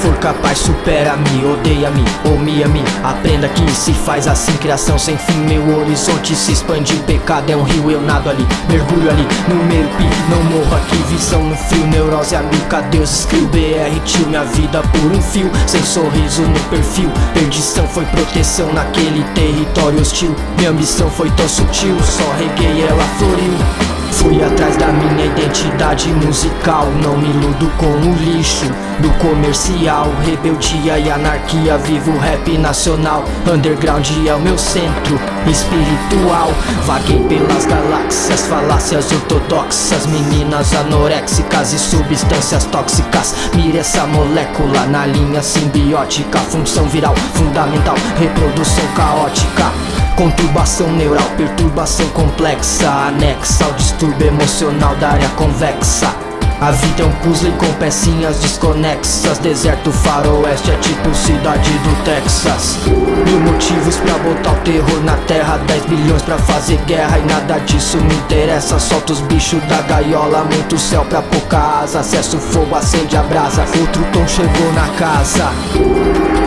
for capaz, supera-me, odeia-me ou me ame Aprenda que se faz assim, criação sem fim Meu horizonte se expande, pecado é um rio Eu nado ali, mergulho ali, no pi Não morro aqui, visão no frio, neurose amiga Deus escreveu BR, tio, minha vida por um fio Sem sorriso no perfil, perdição foi proteção Naquele território hostil, minha ambição foi tão sutil Só reguei, ela floriu Fui atrás da minha identidade musical. Não me iludo com o lixo do comercial. Rebeldia e anarquia, vivo rap nacional. Underground é o meu centro espiritual. Vaguei pelas galáxias, falácias ortodoxas Meninas anoréxicas e substâncias tóxicas. Mire essa molécula na linha simbiótica. Função viral, fundamental, reprodução caótica Conturbação neural, perturbação complexa Anexa ao distúrbio emocional da área convexa. A vida é um puzzle com pecinhas desconexas Deserto faroeste é tipo cidade do Texas. Mil motivos pra botar o terror na terra 10 bilhões pra fazer guerra e nada disso me interessa. Solta os bichos da gaiola, muito céu pra pouca asa. Acesso fogo, acende a brasa, outro tom chegou na casa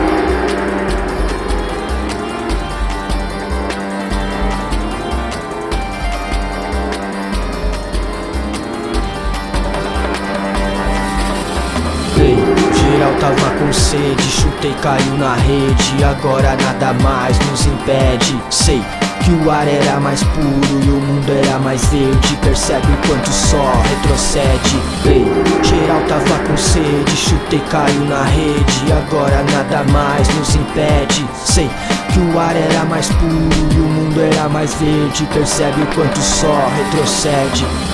tava com sede Chutei, caiu na rede. Agora nada mais nos impede. Sei que o ar era mais puro e o mundo era mais verde. Percebe o quanto só retrocede. Ei, geral tava com sede Chutei, caiu na rede. Agora nada mais nos impede. Sei que o ar era mais puro e o mundo era mais verde. Percebe o quanto só retrocede